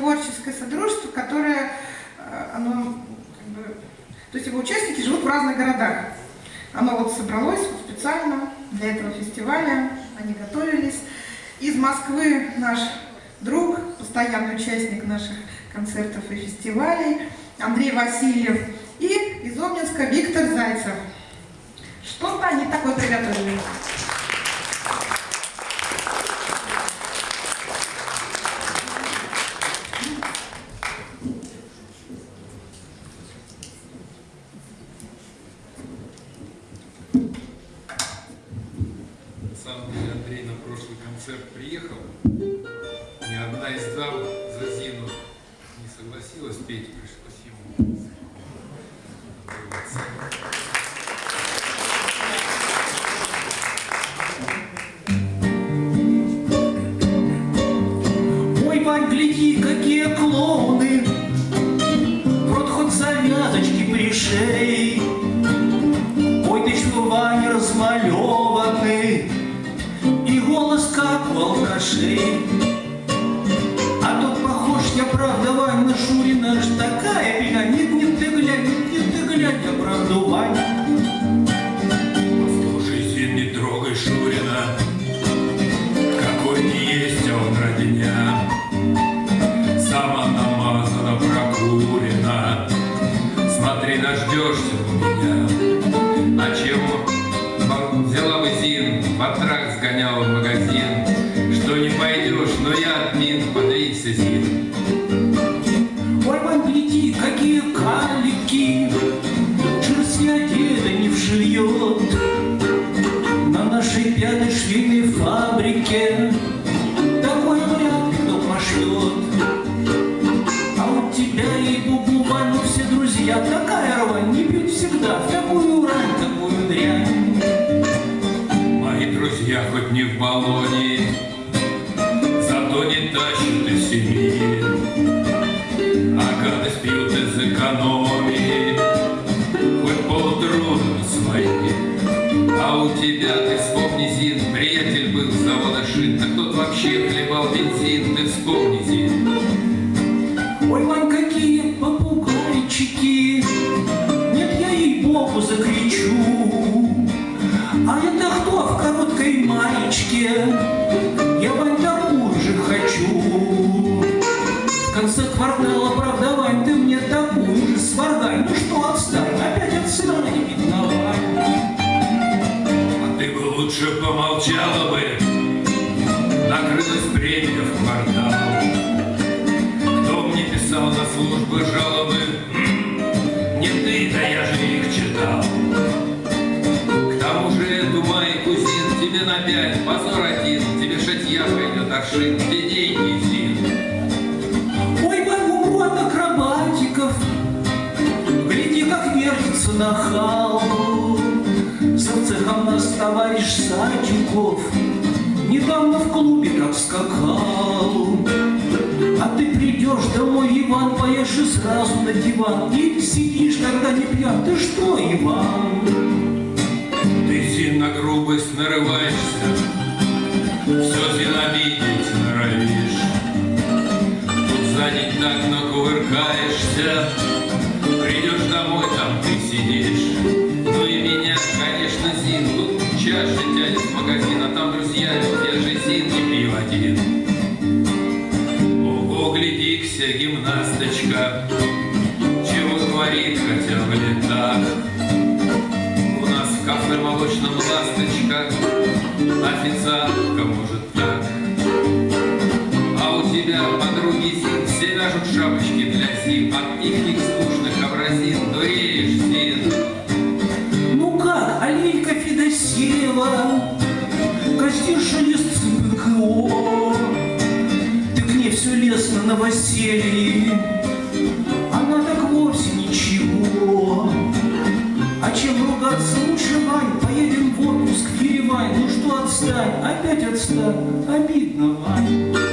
творческое содружество, которое, э, оно, как бы, то есть его участники живут в разных городах. Оно вот собралось специально для этого фестиваля, они готовились. Из Москвы наш друг, постоянный участник наших концертов и фестивалей, Андрей Васильев, и из Обнинска Виктор Зайцев. Что-то они такое приготовили. На самом деле Андрей на прошлый концерт приехал. Ни одна из дам за зиму не согласилась петь, пришлось нашли. А тут похож я, правда, Ваня Шурина ж такая беда. Нет, нет, ты глянь, нет, нет, ты глянь, я правда Ваня. какие карлики, Шерстня деда не вшьет. На нашей пяточной фабрике Такой вряд кто пошлет. А у тебя, и бубу ну все друзья, Такая рвань не пьют всегда, в такую рань, такую дрянь. Мои друзья хоть не в баллоне, тебя, ты вспомни, Зин, приятель был с завода шин, а кто-то вообще хлебал бензин, ты вспомни, Зин. Ой, Вань, какие попугайчики, нет, я ей богу закричу, а это кто в короткой маечке? молчала бы, накрылась бремя в квартал. Кто мне писал на службы жалобы, хм, не ты, да я же их читал. К тому же эту май кузин тебе на пять, позор один, тебе шатья пойдет аршин, где деньги зин. Ой, мой урод акробатиков, гляди, как вертится нахал там нас товарищ Садюков Недавно в клубе так скакал. А ты придешь домой, Иван, поешь и сразу на диван. И сидишь, когда не пьян, ты что, Иван? Ты сильно грубость нарываешься. Все зенобидеть норовишь. Тут сзади так но кувыркаешься. друзья, держи не пил один. Ого, гляди-ся, гимнасточка, Чего творит хотя бы летак? У нас в кафе молочном ласточка, Официантка может так. А у тебя подруги все вяжут шапку, невест на новоселье, Она так вовсе ничего. А чем ругаться лучше, Вань, поедем в отпуск в Еревань, Ну что, отстань, опять отстань, обидно, Вань.